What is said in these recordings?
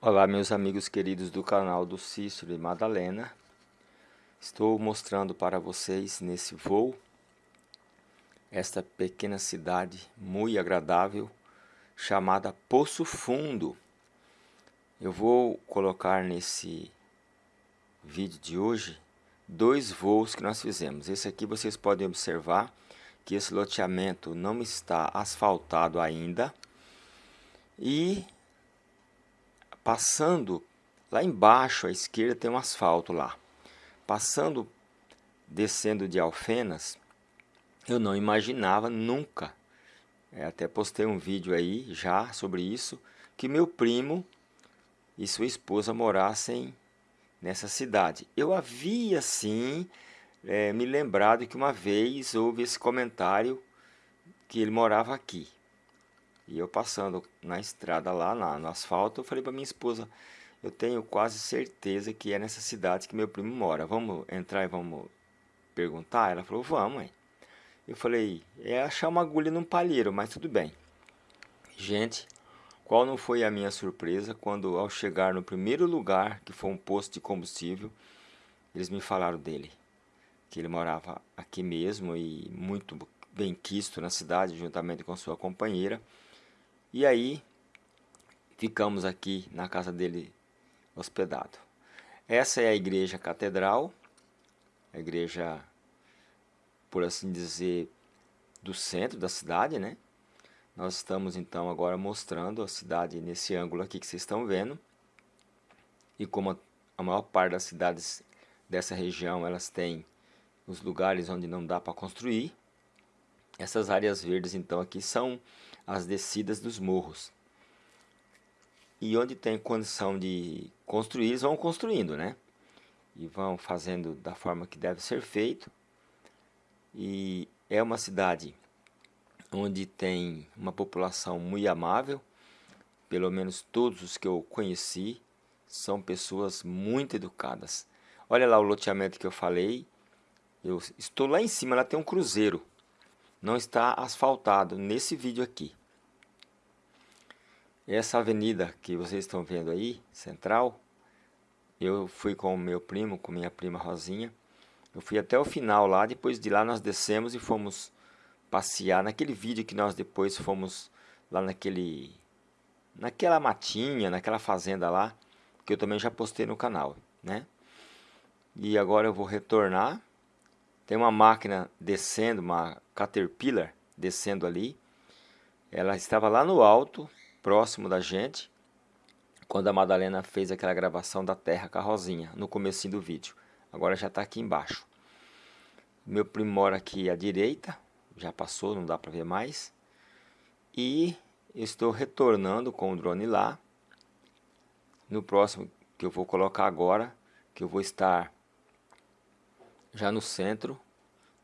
Olá meus amigos queridos do canal do Cícero e Madalena. Estou mostrando para vocês nesse voo Esta pequena cidade muito agradável Chamada Poço Fundo. Eu vou colocar nesse vídeo de hoje Dois voos que nós fizemos. Esse aqui vocês podem observar Que esse loteamento não está asfaltado ainda. E Passando lá embaixo à esquerda tem um asfalto lá. Passando, descendo de Alfenas, eu não imaginava nunca, é, até postei um vídeo aí já sobre isso, que meu primo e sua esposa morassem nessa cidade. Eu havia sim é, me lembrado que uma vez houve esse comentário que ele morava aqui. E eu passando na estrada lá, na, no asfalto, eu falei para minha esposa, eu tenho quase certeza que é nessa cidade que meu primo mora. Vamos entrar e vamos perguntar? Ela falou, vamos. Mãe. Eu falei, é achar uma agulha num palheiro, mas tudo bem. Gente, qual não foi a minha surpresa quando ao chegar no primeiro lugar, que foi um posto de combustível, eles me falaram dele. Que ele morava aqui mesmo e muito bem quisto na cidade, juntamente com sua companheira. E aí ficamos aqui na casa dele hospedado. Essa é a igreja catedral, a igreja, por assim dizer, do centro da cidade, né? Nós estamos então agora mostrando a cidade nesse ângulo aqui que vocês estão vendo. E como a maior parte das cidades dessa região, elas têm os lugares onde não dá para construir. Essas áreas verdes então aqui são as descidas dos morros. E onde tem condição de construir, eles vão construindo, né? E vão fazendo da forma que deve ser feito. E é uma cidade onde tem uma população muito amável. Pelo menos todos os que eu conheci são pessoas muito educadas. Olha lá o loteamento que eu falei. Eu estou lá em cima, lá tem um cruzeiro. Não está asfaltado nesse vídeo aqui. Essa avenida que vocês estão vendo aí, central, eu fui com o meu primo, com minha prima Rosinha. Eu fui até o final lá, depois de lá nós descemos e fomos passear. Naquele vídeo que nós depois fomos lá naquele... Naquela matinha, naquela fazenda lá, que eu também já postei no canal, né? E agora eu vou retornar. Tem uma máquina descendo, uma Caterpillar descendo ali. Ela estava lá no alto, próximo da gente, quando a Madalena fez aquela gravação da terra com a Rosinha, no começo do vídeo. Agora já está aqui embaixo. Meu primo mora aqui à direita, já passou, não dá para ver mais. E estou retornando com o drone lá. No próximo que eu vou colocar agora, que eu vou estar já no centro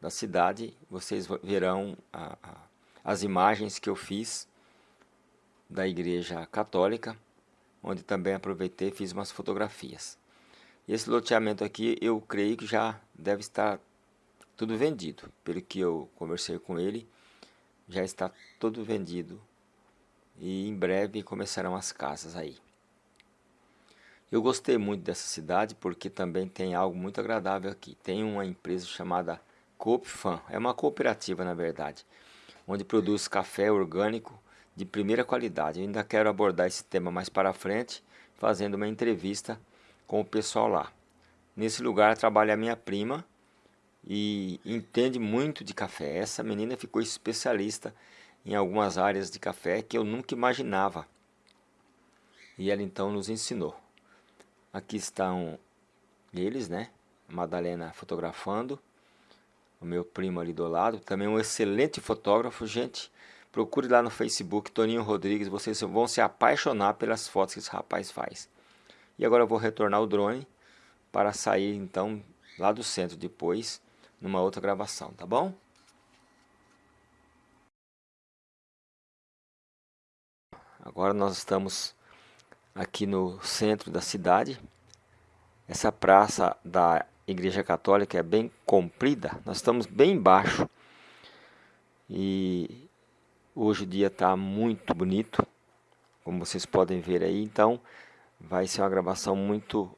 da cidade, vocês verão a, a, as imagens que eu fiz da igreja católica, onde também aproveitei e fiz umas fotografias. Esse loteamento aqui eu creio que já deve estar tudo vendido. Pelo que eu conversei com ele, já está tudo vendido. E em breve começarão as casas aí. Eu gostei muito dessa cidade porque também tem algo muito agradável aqui. Tem uma empresa chamada Coopfan, é uma cooperativa na verdade, onde produz café orgânico de primeira qualidade. Eu ainda quero abordar esse tema mais para frente, fazendo uma entrevista com o pessoal lá. Nesse lugar trabalha a minha prima e entende muito de café. Essa menina ficou especialista em algumas áreas de café que eu nunca imaginava. E ela então nos ensinou. Aqui estão eles, né? A Madalena fotografando. O meu primo ali do lado. Também um excelente fotógrafo, gente. Procure lá no Facebook Toninho Rodrigues, vocês vão se apaixonar pelas fotos que esse rapaz faz. E agora eu vou retornar o drone para sair então lá do centro depois, numa outra gravação, tá bom? Agora nós estamos aqui no centro da cidade. Essa praça da Igreja Católica é bem comprida. Nós estamos bem embaixo. E Hoje o dia está muito bonito, como vocês podem ver aí. Então, vai ser uma gravação muito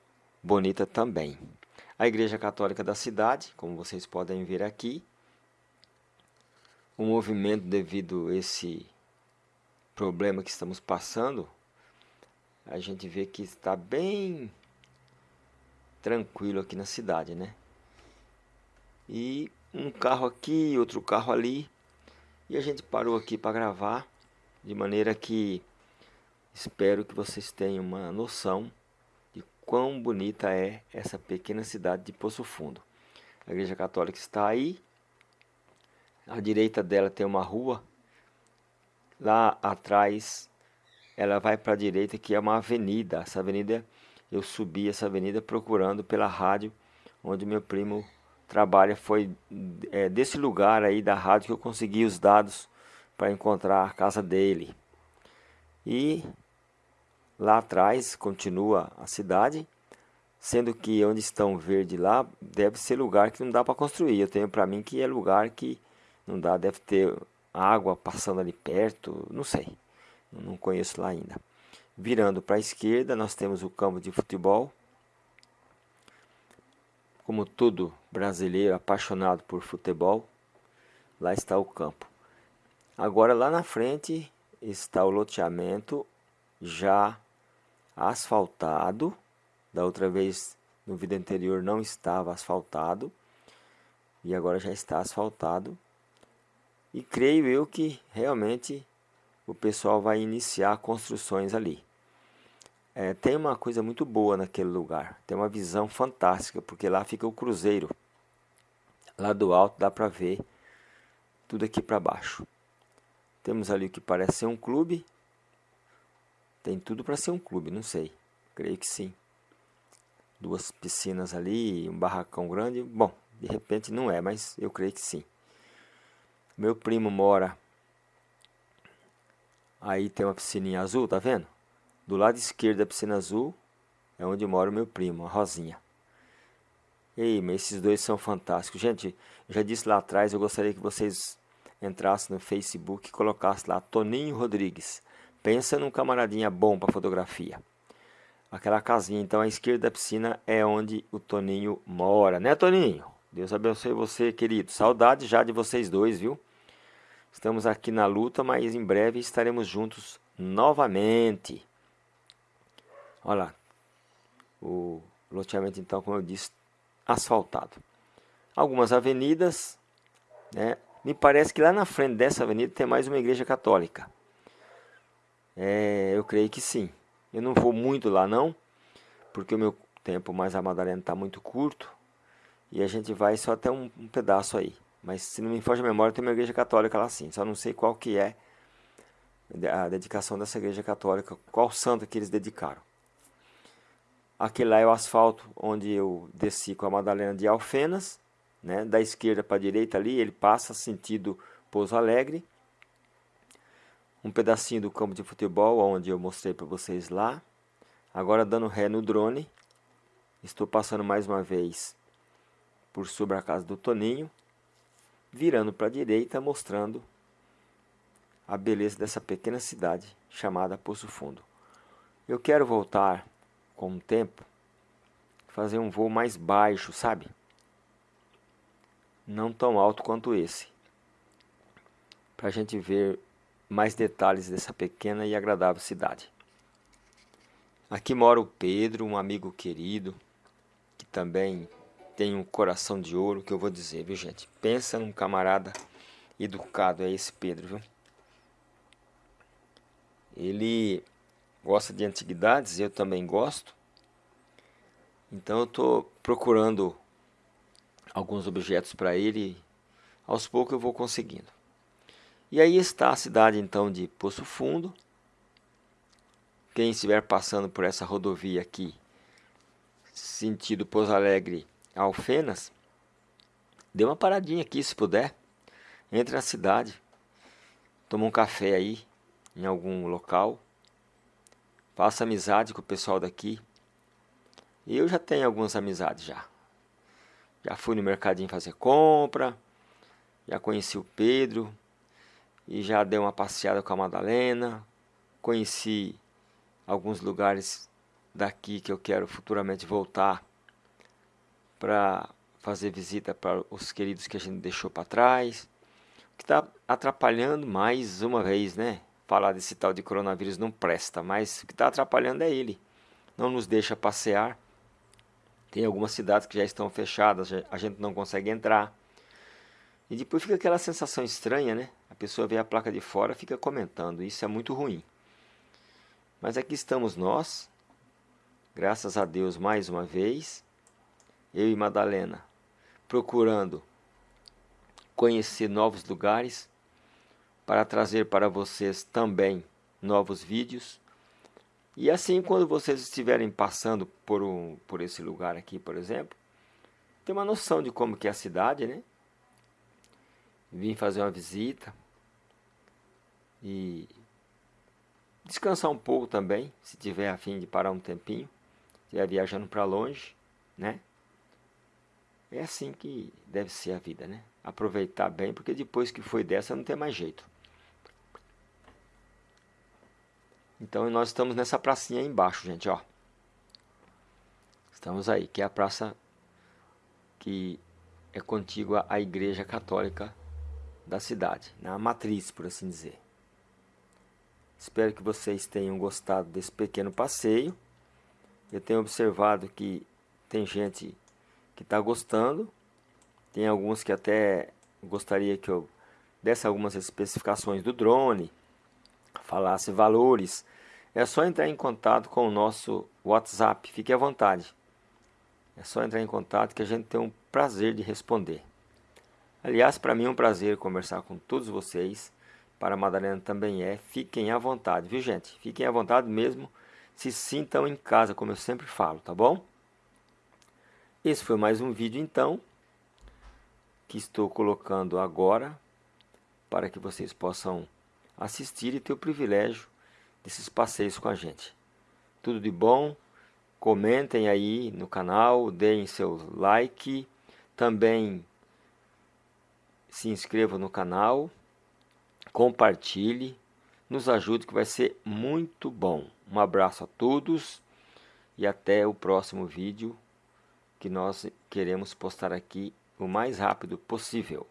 bonita também. A Igreja Católica da cidade, como vocês podem ver aqui, o movimento devido a esse problema que estamos passando, a gente vê que está bem tranquilo aqui na cidade, né? E um carro aqui, outro carro ali, e a gente parou aqui para gravar, de maneira que espero que vocês tenham uma noção de quão bonita é essa pequena cidade de Poço Fundo. A Igreja Católica está aí, à direita dela tem uma rua Lá atrás, ela vai para a direita, que é uma avenida. Essa avenida, eu subi essa avenida procurando pela rádio onde meu primo trabalha. Foi é, desse lugar aí da rádio que eu consegui os dados para encontrar a casa dele. E lá atrás continua a cidade, sendo que onde estão verde lá deve ser lugar que não dá para construir. Eu tenho para mim que é lugar que não dá, deve ter água passando ali perto, não sei, não conheço lá ainda. Virando para a esquerda, nós temos o campo de futebol. Como todo brasileiro apaixonado por futebol, lá está o campo. Agora lá na frente está o loteamento já asfaltado. Da outra vez no vídeo anterior não estava asfaltado e agora já está asfaltado. E creio eu que realmente o pessoal vai iniciar construções ali. É, tem uma coisa muito boa naquele lugar, tem uma visão fantástica, porque lá fica o cruzeiro. Lá do alto dá para ver tudo aqui para baixo. Temos ali o que parece ser um clube. Tem tudo para ser um clube, não sei. Creio que sim. Duas piscinas ali, um barracão grande. Bom, de repente não é, mas eu creio que sim. Meu primo mora. Aí tem uma piscininha azul, tá vendo? Do lado esquerdo da piscina azul é onde mora o meu primo, a Rosinha. Ei, esses dois são fantásticos. Gente, eu já disse lá atrás, eu gostaria que vocês entrassem no Facebook e colocassem lá Toninho Rodrigues. Pensa num camaradinha bom para fotografia. Aquela casinha, então, à esquerda da piscina é onde o Toninho mora, né, Toninho? Deus abençoe você, querido. Saudade já de vocês dois, viu? Estamos aqui na luta, mas em breve estaremos juntos novamente. Olha lá. O loteamento, então, como eu disse, asfaltado. Algumas avenidas, né? Me parece que lá na frente dessa avenida tem mais uma igreja católica. É, eu creio que sim. Eu não vou muito lá não, porque o meu tempo mais a Madalena está muito curto. E a gente vai só até um, um pedaço aí. Mas se não me foge a memória, tem uma igreja católica lá sim. Só não sei qual que é a dedicação dessa igreja católica, qual santo que eles dedicaram. Aquele lá é o asfalto onde eu desci com a Madalena de Alfenas, né? da esquerda para a direita ali, ele passa sentido Pouso Alegre. Um pedacinho do campo de futebol, onde eu mostrei para vocês lá. Agora dando ré no drone. Estou passando mais uma vez por sobre a casa do Toninho, virando para a direita, mostrando a beleza dessa pequena cidade chamada Poço Fundo. Eu quero voltar com o tempo, fazer um voo mais baixo, sabe? Não tão alto quanto esse, para a gente ver mais detalhes dessa pequena e agradável cidade. Aqui mora o Pedro, um amigo querido, que também tem um coração de ouro, que eu vou dizer, viu gente? Pensa num camarada educado, é esse Pedro, viu? Ele gosta de antiguidades, eu também gosto. Então eu estou procurando alguns objetos para ele, aos poucos eu vou conseguindo. E aí está a cidade então de Poço Fundo. Quem estiver passando por essa rodovia aqui, sentido Pouso Alegre Alfenas, dê uma paradinha aqui se puder. Entre na cidade, toma um café aí, em algum local. Faça amizade com o pessoal daqui. Eu já tenho algumas amizades já. Já fui no mercadinho fazer compra, já conheci o Pedro, e já dei uma passeada com a Madalena, conheci alguns lugares daqui que eu quero futuramente voltar para fazer visita para os queridos que a gente deixou para trás. O que está atrapalhando mais uma vez, né? Falar desse tal de coronavírus não presta, mas o que está atrapalhando é ele. Não nos deixa passear. Tem algumas cidades que já estão fechadas, a gente não consegue entrar. E depois fica aquela sensação estranha, né? A pessoa vê a placa de fora fica comentando. Isso é muito ruim. Mas aqui estamos nós, graças a Deus mais uma vez, eu e Madalena, procurando conhecer novos lugares para trazer para vocês também novos vídeos. E assim, quando vocês estiverem passando por, um, por esse lugar aqui, por exemplo, ter uma noção de como que é a cidade, né? Vim fazer uma visita e descansar um pouco também, se tiver a fim de parar um tempinho, estiver viajando para longe, né? É assim que deve ser a vida, né? Aproveitar bem, porque depois que foi dessa não tem mais jeito. Então nós estamos nessa pracinha aí embaixo, gente, ó. Estamos aí, que é a praça que é contígua à igreja católica da cidade, na matriz, por assim dizer. Espero que vocês tenham gostado desse pequeno passeio. Eu tenho observado que tem gente que está gostando. Tem alguns que até gostaria que eu desse algumas especificações do drone, falasse valores. É só entrar em contato com o nosso WhatsApp, fique à vontade. É só entrar em contato que a gente tem um prazer de responder. Aliás, para mim é um prazer conversar com todos vocês para a Madalena também é. Fiquem à vontade, viu gente? Fiquem à vontade mesmo. Se sintam em casa, como eu sempre falo, tá bom? Esse foi mais um vídeo então, que estou colocando agora, para que vocês possam assistir e ter o privilégio desses passeios com a gente. Tudo de bom, comentem aí no canal, deem seu like, também se inscrevam no canal compartilhe, nos ajude que vai ser muito bom. Um abraço a todos e até o próximo vídeo que nós queremos postar aqui o mais rápido possível.